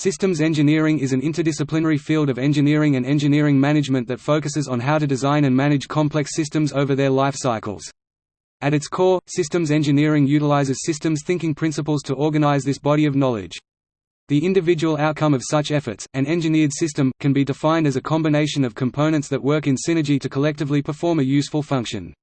Systems engineering is an interdisciplinary field of engineering and engineering management that focuses on how to design and manage complex systems over their life cycles. At its core, systems engineering utilizes systems thinking principles to organize this body of knowledge. The individual outcome of such efforts, an engineered system, can be defined as a combination of components that work in synergy to collectively perform a useful function.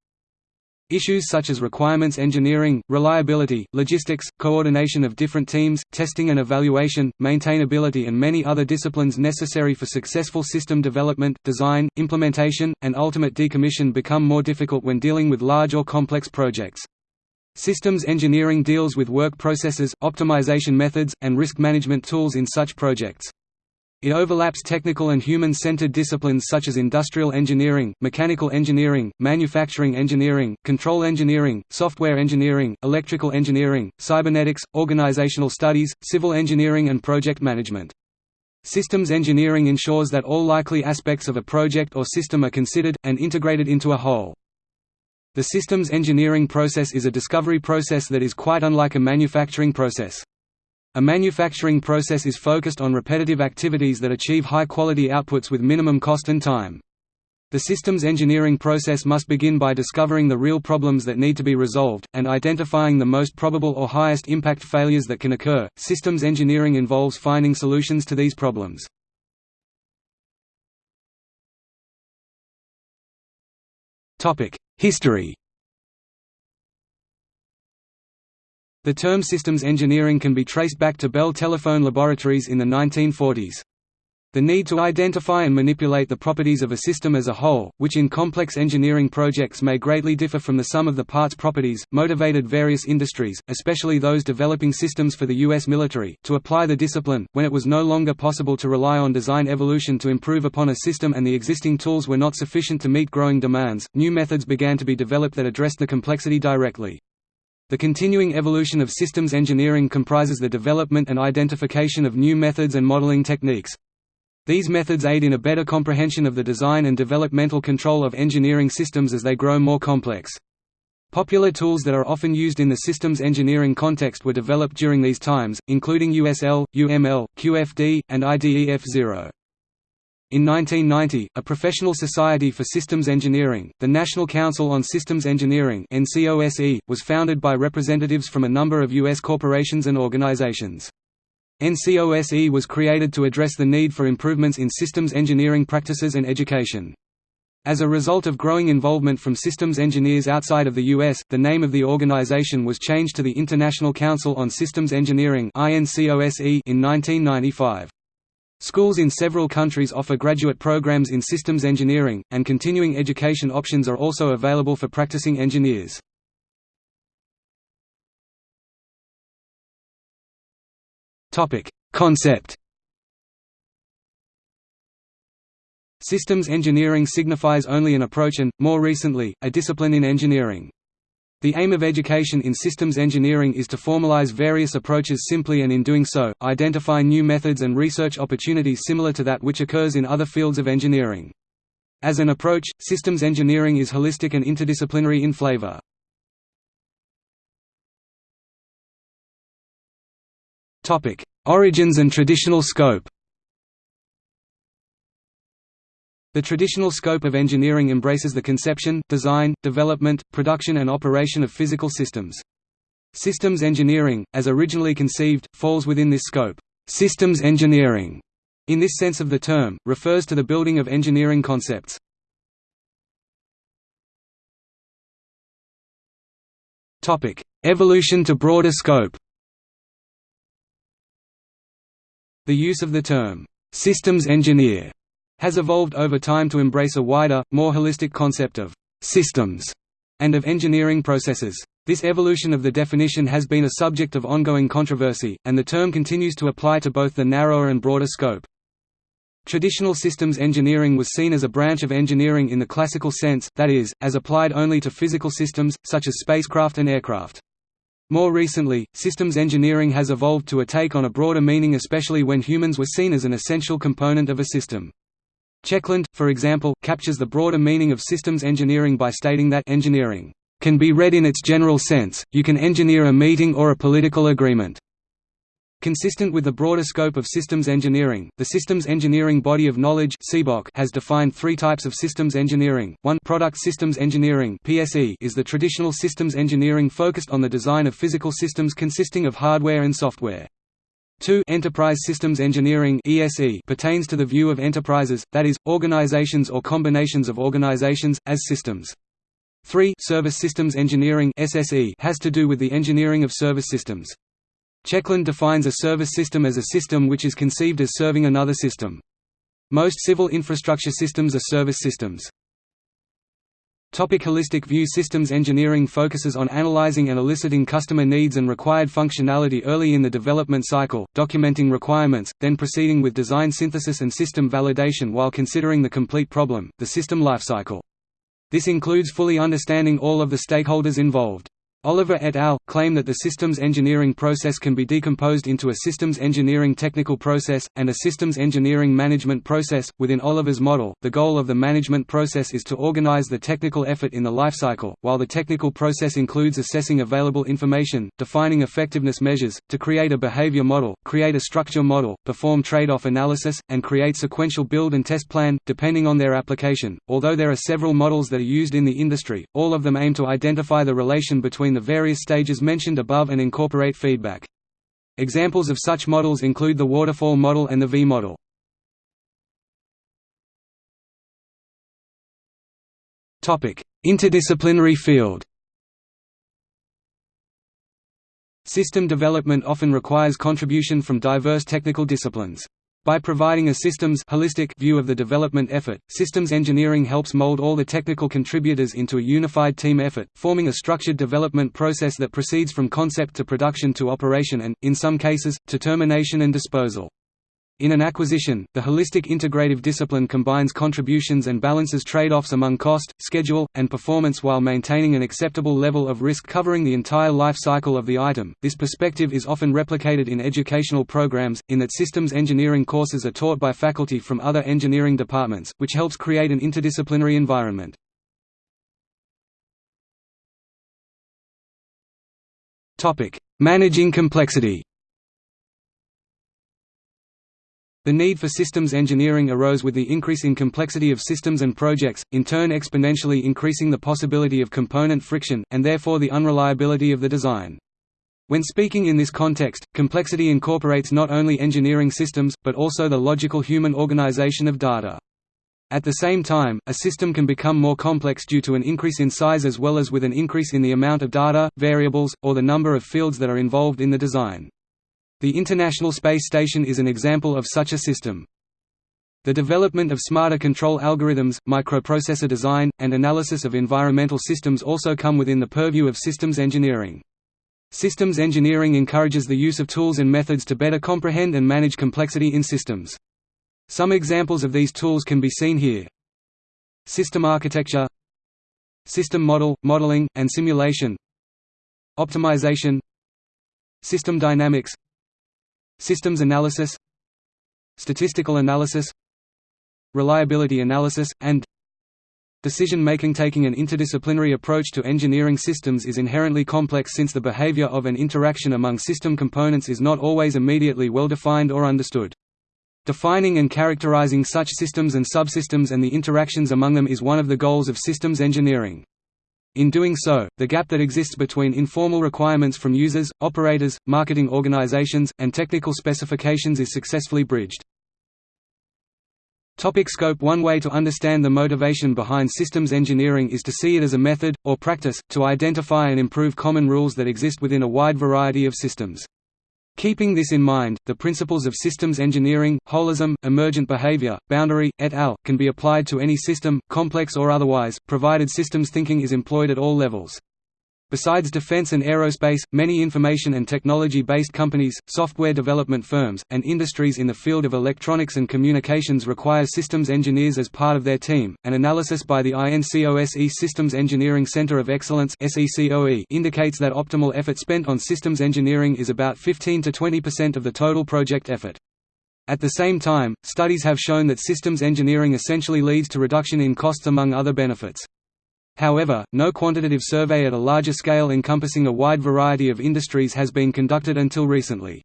Issues such as requirements engineering, reliability, logistics, coordination of different teams, testing and evaluation, maintainability and many other disciplines necessary for successful system development, design, implementation, and ultimate decommission become more difficult when dealing with large or complex projects. Systems engineering deals with work processes, optimization methods, and risk management tools in such projects. It overlaps technical and human-centered disciplines such as industrial engineering, mechanical engineering, manufacturing engineering, control engineering, software engineering, electrical engineering, cybernetics, organizational studies, civil engineering and project management. Systems engineering ensures that all likely aspects of a project or system are considered, and integrated into a whole. The systems engineering process is a discovery process that is quite unlike a manufacturing process. A manufacturing process is focused on repetitive activities that achieve high-quality outputs with minimum cost and time. The systems engineering process must begin by discovering the real problems that need to be resolved, and identifying the most probable or highest impact failures that can occur. Systems engineering involves finding solutions to these problems. History The term systems engineering can be traced back to Bell Telephone Laboratories in the 1940s. The need to identify and manipulate the properties of a system as a whole, which in complex engineering projects may greatly differ from the sum of the parts properties, motivated various industries, especially those developing systems for the U.S. military, to apply the discipline, when it was no longer possible to rely on design evolution to improve upon a system and the existing tools were not sufficient to meet growing demands, new methods began to be developed that addressed the complexity directly. The continuing evolution of systems engineering comprises the development and identification of new methods and modeling techniques. These methods aid in a better comprehension of the design and developmental control of engineering systems as they grow more complex. Popular tools that are often used in the systems engineering context were developed during these times, including USL, UML, QFD, and IDEF0. In 1990, a professional society for systems engineering, the National Council on Systems Engineering was founded by representatives from a number of U.S. corporations and organizations. NCOSE was created to address the need for improvements in systems engineering practices and education. As a result of growing involvement from systems engineers outside of the U.S., the name of the organization was changed to the International Council on Systems Engineering in 1995. Schools in several countries offer graduate programs in systems engineering, and continuing education options are also available for practicing engineers. Concept Systems engineering signifies only an approach and, more recently, a discipline in engineering. The aim of education in systems engineering is to formalize various approaches simply and in doing so, identify new methods and research opportunities similar to that which occurs in other fields of engineering. As an approach, systems engineering is holistic and interdisciplinary in flavor. Origins and traditional scope The traditional scope of engineering embraces the conception, design, development, production and operation of physical systems. Systems engineering, as originally conceived, falls within this scope. Systems engineering, in this sense of the term, refers to the building of engineering concepts. Evolution to broader scope The use of the term, "'systems engineer' has evolved over time to embrace a wider, more holistic concept of «systems» and of engineering processes. This evolution of the definition has been a subject of ongoing controversy, and the term continues to apply to both the narrower and broader scope. Traditional systems engineering was seen as a branch of engineering in the classical sense, that is, as applied only to physical systems, such as spacecraft and aircraft. More recently, systems engineering has evolved to a take on a broader meaning especially when humans were seen as an essential component of a system. Checkland, for example, captures the broader meaning of systems engineering by stating that engineering can be read in its general sense, you can engineer a meeting or a political agreement. Consistent with the broader scope of systems engineering, the Systems Engineering Body of Knowledge has defined three types of systems engineering. One product systems engineering is the traditional systems engineering focused on the design of physical systems consisting of hardware and software. 2 Enterprise Systems Engineering ESE pertains to the view of enterprises, that is, organizations or combinations of organizations, as systems. 3 Service Systems Engineering SSE has to do with the engineering of service systems. Checkland defines a service system as a system which is conceived as serving another system. Most civil infrastructure systems are service systems. Topic holistic view Systems engineering focuses on analyzing and eliciting customer needs and required functionality early in the development cycle, documenting requirements, then proceeding with design synthesis and system validation while considering the complete problem, the system lifecycle. This includes fully understanding all of the stakeholders involved. Oliver et al. claim that the systems engineering process can be decomposed into a systems engineering technical process, and a systems engineering management process. Within Oliver's model, the goal of the management process is to organize the technical effort in the lifecycle, while the technical process includes assessing available information, defining effectiveness measures, to create a behavior model, create a structure model, perform trade off analysis, and create sequential build and test plan, depending on their application. Although there are several models that are used in the industry, all of them aim to identify the relation between the various stages mentioned above and incorporate feedback. Examples of such models include the waterfall model and the V-model. Interdisciplinary field System development often requires contribution from diverse technical disciplines. By providing a systems holistic view of the development effort, systems engineering helps mold all the technical contributors into a unified team effort, forming a structured development process that proceeds from concept to production to operation and, in some cases, to termination and disposal. In an acquisition, the holistic integrative discipline combines contributions and balances trade-offs among cost, schedule, and performance while maintaining an acceptable level of risk covering the entire life cycle of the item. This perspective is often replicated in educational programs, in that systems engineering courses are taught by faculty from other engineering departments, which helps create an interdisciplinary environment. Managing complexity The need for systems engineering arose with the increase in complexity of systems and projects, in turn exponentially increasing the possibility of component friction, and therefore the unreliability of the design. When speaking in this context, complexity incorporates not only engineering systems, but also the logical human organization of data. At the same time, a system can become more complex due to an increase in size as well as with an increase in the amount of data, variables, or the number of fields that are involved in the design. The International Space Station is an example of such a system. The development of smarter control algorithms, microprocessor design, and analysis of environmental systems also come within the purview of systems engineering. Systems engineering encourages the use of tools and methods to better comprehend and manage complexity in systems. Some examples of these tools can be seen here. System architecture System model, modeling, and simulation Optimization System dynamics Systems analysis Statistical analysis Reliability analysis, and Decision-making Taking an interdisciplinary approach to engineering systems is inherently complex since the behavior of an interaction among system components is not always immediately well defined or understood. Defining and characterizing such systems and subsystems and the interactions among them is one of the goals of systems engineering. In doing so, the gap that exists between informal requirements from users, operators, marketing organizations, and technical specifications is successfully bridged. Topic scope One way to understand the motivation behind systems engineering is to see it as a method, or practice, to identify and improve common rules that exist within a wide variety of systems. Keeping this in mind, the principles of systems engineering, holism, emergent behavior, boundary, et al., can be applied to any system, complex or otherwise, provided systems thinking is employed at all levels. Besides defense and aerospace, many information and technology-based companies, software development firms, and industries in the field of electronics and communications require systems engineers as part of their team. An analysis by the INCOSE Systems Engineering Center of Excellence (SECOE) indicates that optimal effort spent on systems engineering is about 15 to 20% of the total project effort. At the same time, studies have shown that systems engineering essentially leads to reduction in costs among other benefits. However, no quantitative survey at a larger scale encompassing a wide variety of industries has been conducted until recently.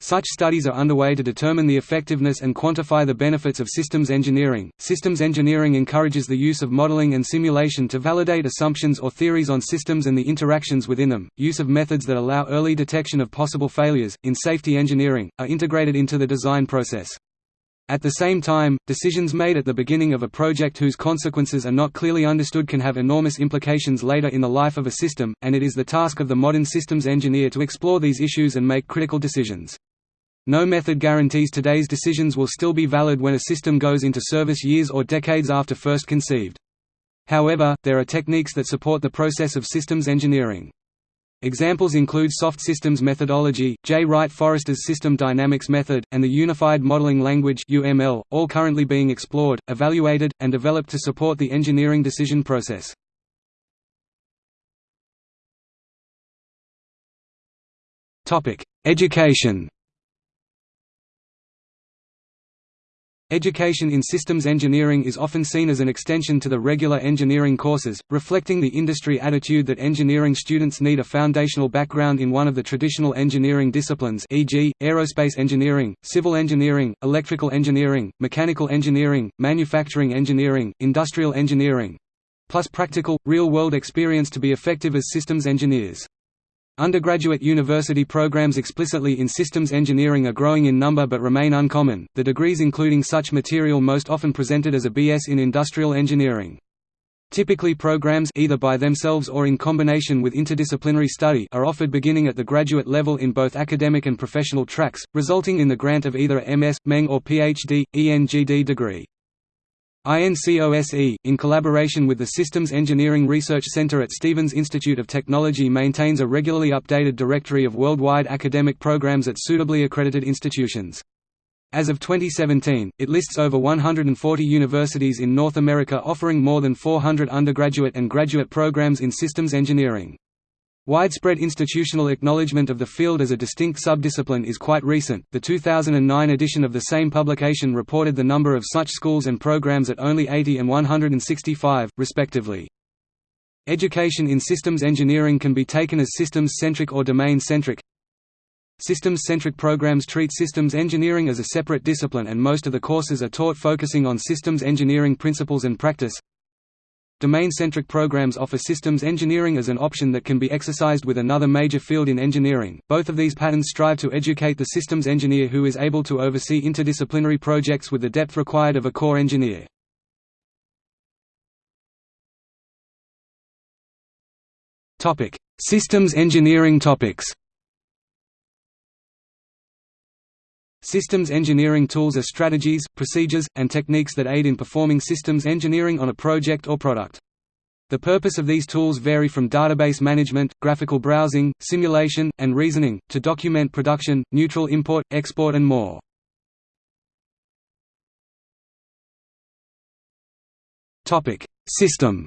Such studies are underway to determine the effectiveness and quantify the benefits of systems engineering. Systems engineering encourages the use of modeling and simulation to validate assumptions or theories on systems and the interactions within them. Use of methods that allow early detection of possible failures, in safety engineering, are integrated into the design process. At the same time, decisions made at the beginning of a project whose consequences are not clearly understood can have enormous implications later in the life of a system, and it is the task of the modern systems engineer to explore these issues and make critical decisions. No method guarantees today's decisions will still be valid when a system goes into service years or decades after first conceived. However, there are techniques that support the process of systems engineering. Examples include soft systems methodology, Jay Wright Forrester's system dynamics method, and the Unified Modeling Language (UML), all currently being explored, evaluated, and developed to support the engineering decision process. Topic: Education. Education in systems engineering is often seen as an extension to the regular engineering courses, reflecting the industry attitude that engineering students need a foundational background in one of the traditional engineering disciplines e.g., aerospace engineering, civil engineering, electrical engineering, mechanical engineering, manufacturing engineering, industrial engineering—plus practical, real-world experience to be effective as systems engineers. Undergraduate university programs explicitly in systems engineering are growing in number but remain uncommon, the degrees including such material most often presented as a BS in industrial engineering. Typically programs either by themselves or in combination with interdisciplinary study are offered beginning at the graduate level in both academic and professional tracks, resulting in the grant of either a MS, Meng or PhD, ENGD degree. INCOSE, in collaboration with the Systems Engineering Research Center at Stevens Institute of Technology maintains a regularly updated directory of worldwide academic programs at suitably accredited institutions. As of 2017, it lists over 140 universities in North America offering more than 400 undergraduate and graduate programs in systems engineering. Widespread institutional acknowledgement of the field as a distinct subdiscipline is quite recent. The 2009 edition of the same publication reported the number of such schools and programs at only 80 and 165, respectively. Education in systems engineering can be taken as systems-centric or domain-centric. Systems-centric programs treat systems engineering as a separate discipline and most of the courses are taught focusing on systems engineering principles and practice. Domain-centric programs offer systems engineering as an option that can be exercised with another major field in engineering. Both of these patterns strive to educate the systems engineer who is able to oversee interdisciplinary projects with the depth required of a core engineer. Topic: Systems engineering topics. Systems engineering tools are strategies, procedures, and techniques that aid in performing systems engineering on a project or product. The purpose of these tools vary from database management, graphical browsing, simulation, and reasoning, to document production, neutral import, export and more. System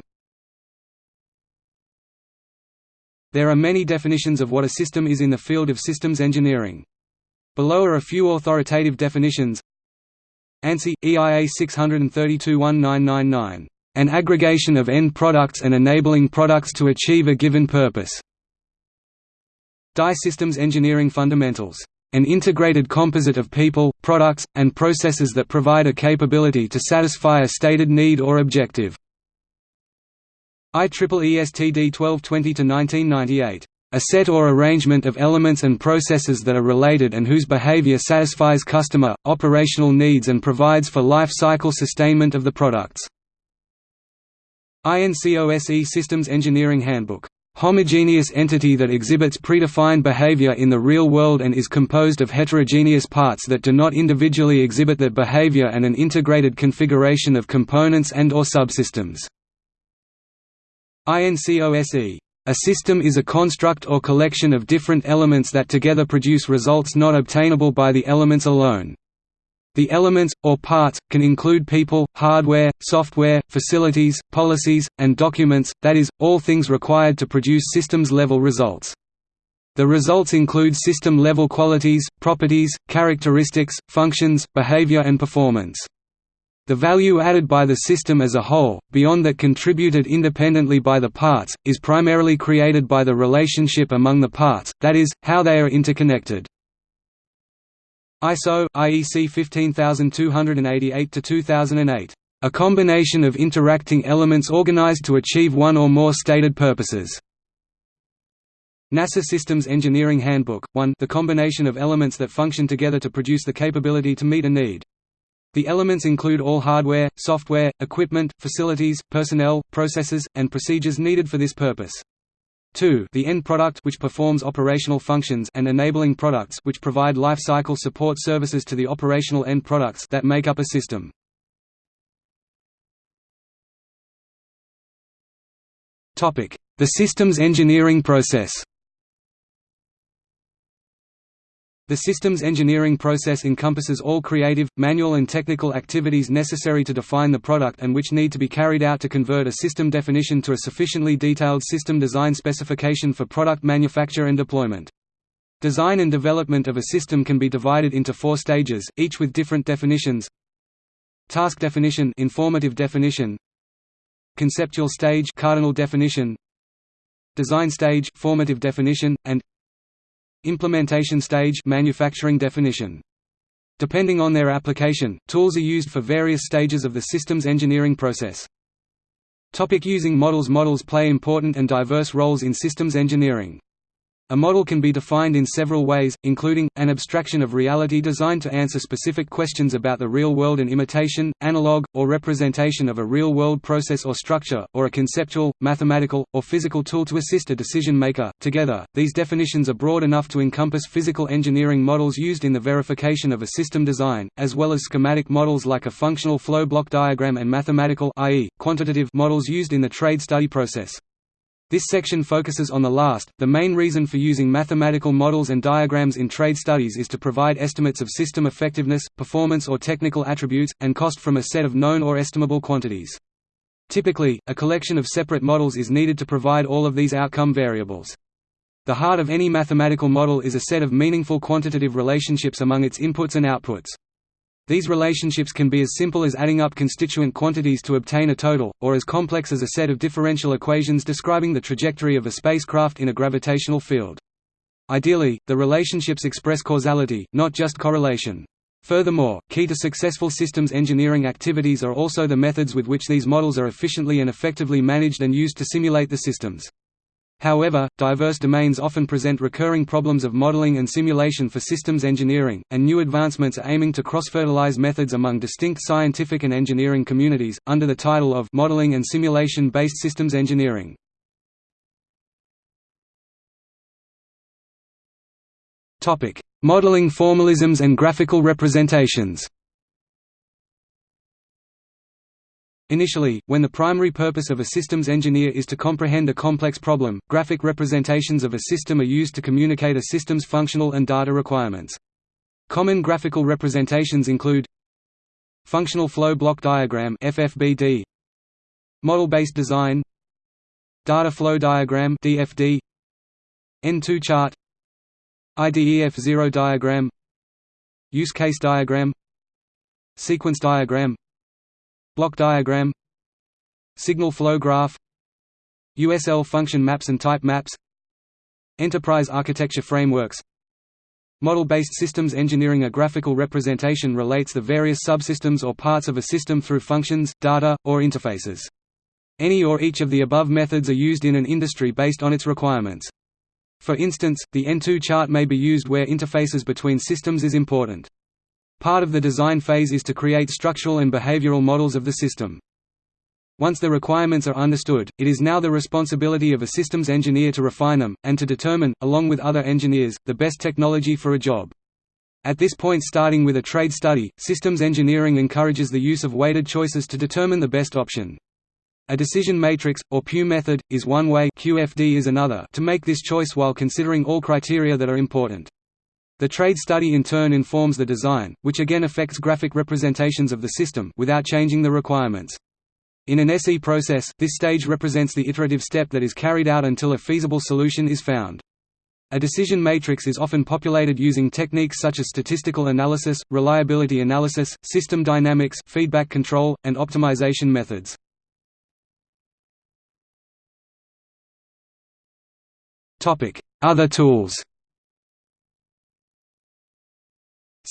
There are many definitions of what a system is in the field of systems engineering. Below are a few authoritative definitions ANSI, EIA 632-1999. An aggregation of end products and enabling products to achieve a given purpose. DIE Systems Engineering Fundamentals. An integrated composite of people, products, and processes that provide a capability to satisfy a stated need or objective. IEEE STD 1220-1998 a set or arrangement of elements and processes that are related and whose behavior satisfies customer, operational needs and provides for life cycle sustainment of the products. INCOSE Systems Engineering Handbook. Homogeneous entity that exhibits predefined behavior in the real world and is composed of heterogeneous parts that do not individually exhibit that behavior and an integrated configuration of components and or subsystems. INCOSE a system is a construct or collection of different elements that together produce results not obtainable by the elements alone. The elements, or parts, can include people, hardware, software, facilities, policies, and documents, that is, all things required to produce systems-level results. The results include system-level qualities, properties, characteristics, functions, behavior and performance. The value added by the system as a whole, beyond that contributed independently by the parts, is primarily created by the relationship among the parts, that is, how they are interconnected. ISO IEC 15288-2008. A combination of interacting elements organized to achieve one or more stated purposes. NASA Systems Engineering Handbook 1 The combination of elements that function together to produce the capability to meet a need. The elements include all hardware, software, equipment, facilities, personnel, processes, and procedures needed for this purpose. 2 the end product which performs operational functions and enabling products which provide life cycle support services to the operational end products that make up a system. The systems engineering process The systems engineering process encompasses all creative, manual and technical activities necessary to define the product and which need to be carried out to convert a system definition to a sufficiently detailed system design specification for product manufacture and deployment. Design and development of a system can be divided into four stages, each with different definitions. Task definition informative definition Conceptual stage cardinal definition Design stage formative definition, and Implementation stage manufacturing definition. Depending on their application, tools are used for various stages of the systems engineering process. Topic using models Models play important and diverse roles in systems engineering. A model can be defined in several ways, including, an abstraction of reality designed to answer specific questions about the real world and imitation, analog, or representation of a real-world process or structure, or a conceptual, mathematical, or physical tool to assist a decision maker. Together, these definitions are broad enough to encompass physical engineering models used in the verification of a system design, as well as schematic models like a functional flow block diagram and mathematical i.e., quantitative models used in the trade study process. This section focuses on the last. The main reason for using mathematical models and diagrams in trade studies is to provide estimates of system effectiveness, performance or technical attributes, and cost from a set of known or estimable quantities. Typically, a collection of separate models is needed to provide all of these outcome variables. The heart of any mathematical model is a set of meaningful quantitative relationships among its inputs and outputs. These relationships can be as simple as adding up constituent quantities to obtain a total, or as complex as a set of differential equations describing the trajectory of a spacecraft in a gravitational field. Ideally, the relationships express causality, not just correlation. Furthermore, key to successful systems engineering activities are also the methods with which these models are efficiently and effectively managed and used to simulate the systems. However, diverse domains often present recurring problems of modeling and simulation for systems engineering, and new advancements are aiming to cross-fertilize methods among distinct scientific and engineering communities, under the title of modeling and simulation-based systems engineering. Modeling formalisms and graphical representations Initially, when the primary purpose of a systems engineer is to comprehend a complex problem, graphic representations of a system are used to communicate a system's functional and data requirements. Common graphical representations include Functional Flow Block Diagram FFBD, Model-based design Data Flow Diagram DFD, N2 chart IDEF0 diagram Use case diagram Sequence diagram Block diagram Signal flow graph USL function maps and type maps Enterprise architecture frameworks Model-based systems engineering A graphical representation relates the various subsystems or parts of a system through functions, data, or interfaces. Any or each of the above methods are used in an industry based on its requirements. For instance, the N2 chart may be used where interfaces between systems is important. Part of the design phase is to create structural and behavioral models of the system. Once the requirements are understood, it is now the responsibility of a systems engineer to refine them, and to determine, along with other engineers, the best technology for a job. At this point starting with a trade study, systems engineering encourages the use of weighted choices to determine the best option. A decision matrix, or Pugh method, is one way QFD is another to make this choice while considering all criteria that are important. The trade study in turn informs the design, which again affects graphic representations of the system without changing the requirements. In an SE process, this stage represents the iterative step that is carried out until a feasible solution is found. A decision matrix is often populated using techniques such as statistical analysis, reliability analysis, system dynamics, feedback control, and optimization methods. Other tools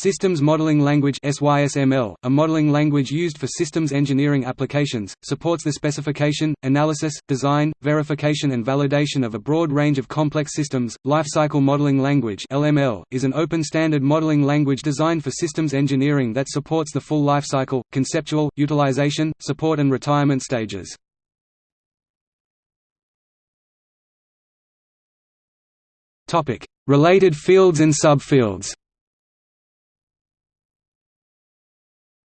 Systems Modeling Language SYSML, a modeling language used for systems engineering applications, supports the specification, analysis, design, verification and validation of a broad range of complex systems. Lifecycle Modeling Language (LML) is an open standard modeling language designed for systems engineering that supports the full lifecycle, conceptual, utilization, support and retirement stages. Topic: Related fields and subfields.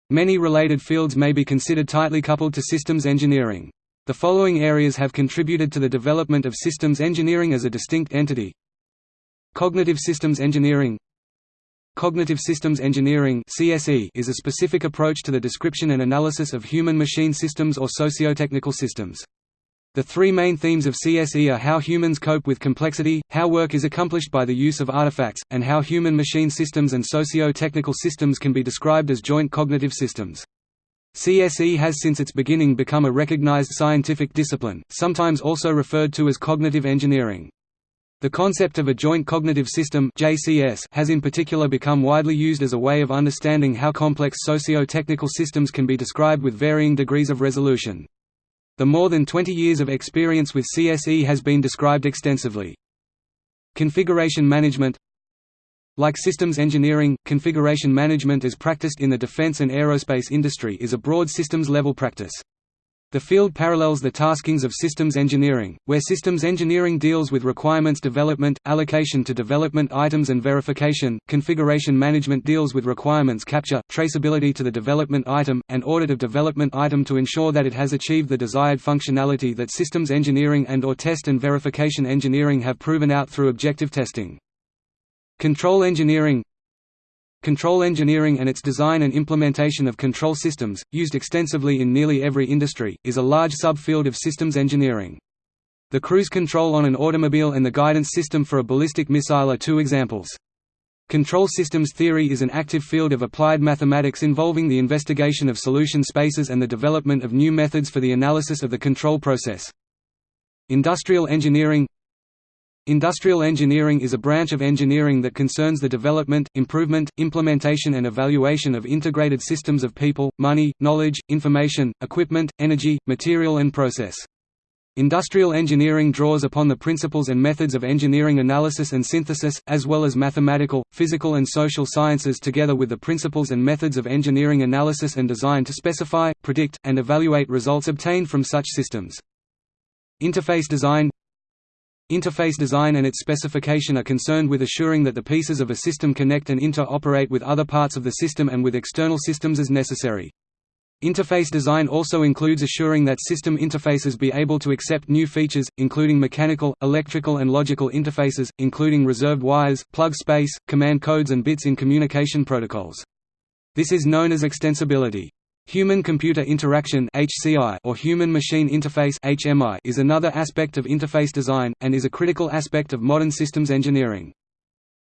Many related fields may be considered tightly coupled to systems engineering. The following areas have contributed to the development of systems engineering as a distinct entity. Cognitive systems engineering Cognitive systems engineering is a specific approach to the description and analysis of human-machine systems or socio-technical systems. The three main themes of CSE are how humans cope with complexity, how work is accomplished by the use of artifacts, and how human-machine systems and socio-technical systems can be described as joint cognitive systems. CSE has since its beginning become a recognized scientific discipline, sometimes also referred to as cognitive engineering. The concept of a joint cognitive system JCS has in particular become widely used as a way of understanding how complex socio-technical systems can be described with varying degrees of resolution. The more than 20 years of experience with CSE has been described extensively. Configuration management Like systems engineering, configuration management as practiced in the defense and aerospace industry is a broad systems-level practice. The field parallels the taskings of systems engineering, where systems engineering deals with requirements development, allocation to development items and verification, configuration management deals with requirements capture, traceability to the development item, and audit of development item to ensure that it has achieved the desired functionality that systems engineering and or test and verification engineering have proven out through objective testing. Control engineering Control engineering and its design and implementation of control systems, used extensively in nearly every industry, is a large subfield of systems engineering. The cruise control on an automobile and the guidance system for a ballistic missile are two examples. Control systems theory is an active field of applied mathematics involving the investigation of solution spaces and the development of new methods for the analysis of the control process. Industrial engineering Industrial engineering is a branch of engineering that concerns the development, improvement, implementation and evaluation of integrated systems of people, money, knowledge, information, equipment, energy, material and process. Industrial engineering draws upon the principles and methods of engineering analysis and synthesis, as well as mathematical, physical and social sciences together with the principles and methods of engineering analysis and design to specify, predict, and evaluate results obtained from such systems. Interface design Interface design and its specification are concerned with assuring that the pieces of a system connect and interoperate with other parts of the system and with external systems as necessary. Interface design also includes assuring that system interfaces be able to accept new features, including mechanical, electrical and logical interfaces, including reserved wires, plug space, command codes and bits in communication protocols. This is known as extensibility. Human-computer interaction or human-machine interface is another aspect of interface design, and is a critical aspect of modern systems engineering.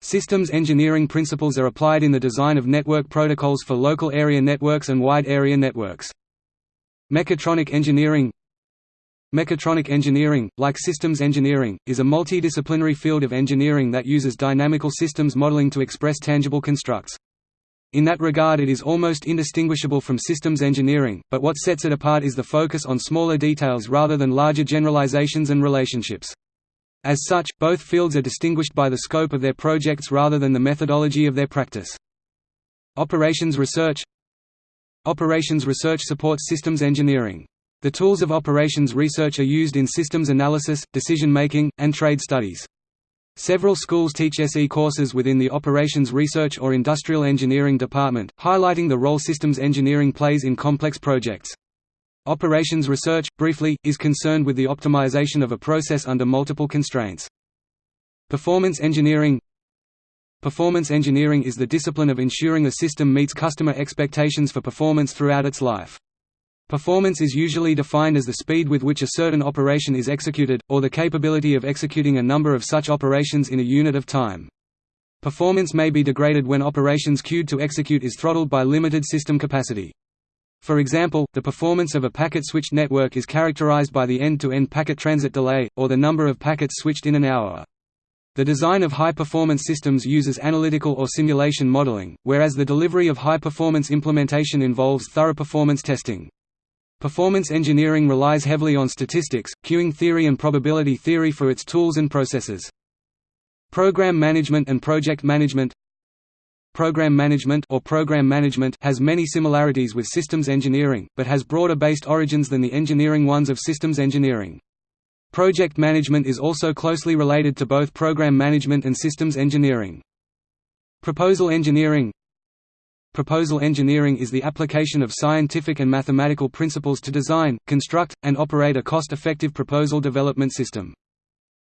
Systems engineering principles are applied in the design of network protocols for local area networks and wide area networks. Mechatronic engineering Mechatronic engineering, like systems engineering, is a multidisciplinary field of engineering that uses dynamical systems modeling to express tangible constructs. In that regard it is almost indistinguishable from systems engineering, but what sets it apart is the focus on smaller details rather than larger generalizations and relationships. As such, both fields are distinguished by the scope of their projects rather than the methodology of their practice. Operations research Operations research supports systems engineering. The tools of operations research are used in systems analysis, decision-making, and trade studies. Several schools teach SE courses within the Operations Research or Industrial Engineering department, highlighting the role systems engineering plays in complex projects. Operations research, briefly, is concerned with the optimization of a process under multiple constraints. Performance engineering Performance engineering is the discipline of ensuring a system meets customer expectations for performance throughout its life. Performance is usually defined as the speed with which a certain operation is executed, or the capability of executing a number of such operations in a unit of time. Performance may be degraded when operations queued to execute is throttled by limited system capacity. For example, the performance of a packet-switched network is characterized by the end-to-end -end packet transit delay, or the number of packets switched in an hour. The design of high-performance systems uses analytical or simulation modeling, whereas the delivery of high-performance implementation involves thorough performance testing. Performance engineering relies heavily on statistics, queuing theory and probability theory for its tools and processes. Program management and project management Program management or program management has many similarities with systems engineering, but has broader based origins than the engineering ones of systems engineering. Project management is also closely related to both program management and systems engineering. Proposal engineering Proposal engineering is the application of scientific and mathematical principles to design, construct, and operate a cost-effective proposal development system.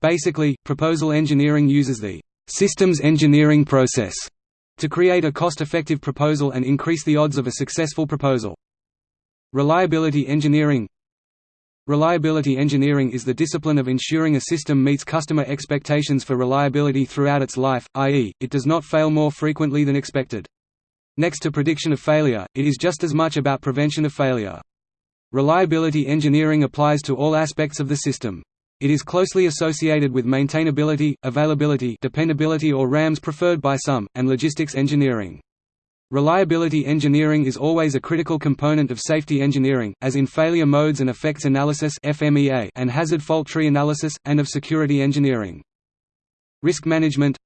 Basically, proposal engineering uses the systems engineering process to create a cost-effective proposal and increase the odds of a successful proposal. Reliability engineering Reliability engineering is the discipline of ensuring a system meets customer expectations for reliability throughout its life, i.e., it does not fail more frequently than expected. Next to prediction of failure, it is just as much about prevention of failure. Reliability engineering applies to all aspects of the system. It is closely associated with maintainability, availability dependability or RAMs preferred by some, and logistics engineering. Reliability engineering is always a critical component of safety engineering, as in failure modes and effects analysis and hazard fault tree analysis, and of security engineering. Risk management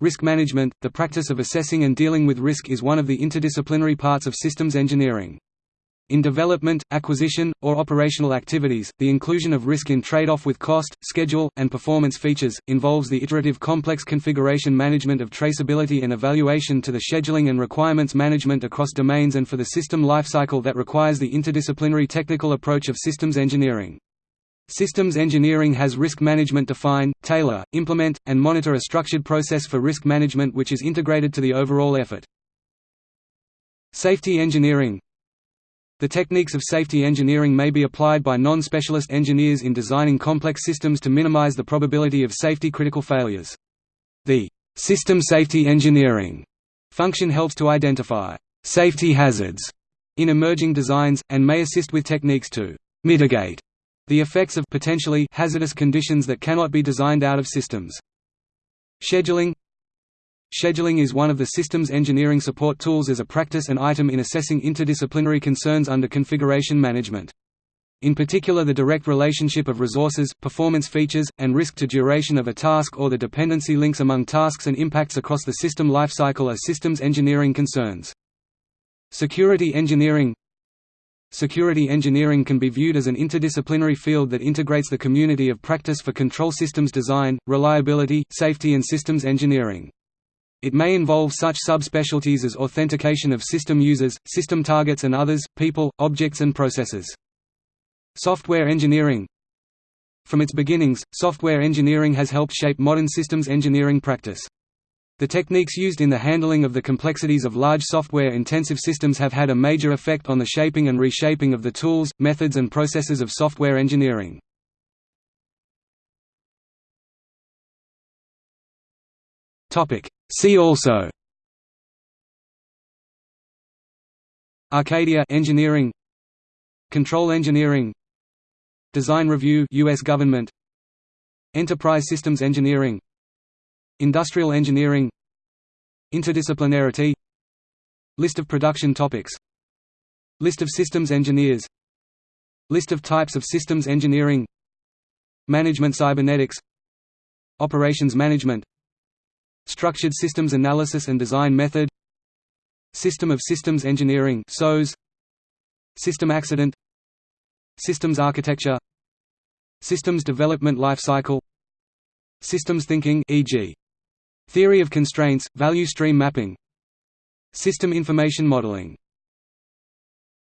Risk management, the practice of assessing and dealing with risk is one of the interdisciplinary parts of systems engineering. In development, acquisition, or operational activities, the inclusion of risk in trade-off with cost, schedule, and performance features, involves the iterative complex configuration management of traceability and evaluation to the scheduling and requirements management across domains and for the system lifecycle that requires the interdisciplinary technical approach of systems engineering. Systems engineering has risk management define, tailor, implement, and monitor a structured process for risk management which is integrated to the overall effort. Safety engineering the techniques of safety engineering may be applied by non-specialist engineers in designing complex systems to minimize the probability of safety-critical failures. The system safety engineering function helps to identify safety hazards in emerging designs, and may assist with techniques to mitigate the effects of potentially hazardous conditions that cannot be designed out of systems. Scheduling Scheduling is one of the systems engineering support tools as a practice and item in assessing interdisciplinary concerns under configuration management. In particular the direct relationship of resources, performance features, and risk to duration of a task or the dependency links among tasks and impacts across the system lifecycle are systems engineering concerns. Security engineering Security engineering can be viewed as an interdisciplinary field that integrates the community of practice for control systems design, reliability, safety and systems engineering. It may involve such subspecialties as authentication of system users, system targets and others, people, objects and processes. Software engineering From its beginnings, software engineering has helped shape modern systems engineering practice. The techniques used in the handling of the complexities of large software-intensive systems have had a major effect on the shaping and reshaping of the tools, methods and processes of software engineering. See also Arcadia engineering Control engineering Design review US government Enterprise systems engineering Industrial engineering Interdisciplinarity List of production topics List of systems engineers List of types of systems engineering Management cybernetics Operations management Structured Systems Analysis and Design Method System of Systems Engineering SOS System Accident Systems Architecture Systems Development Life Cycle Systems Thinking e.g. Theory of Constraints, Value Stream Mapping. System Information Modeling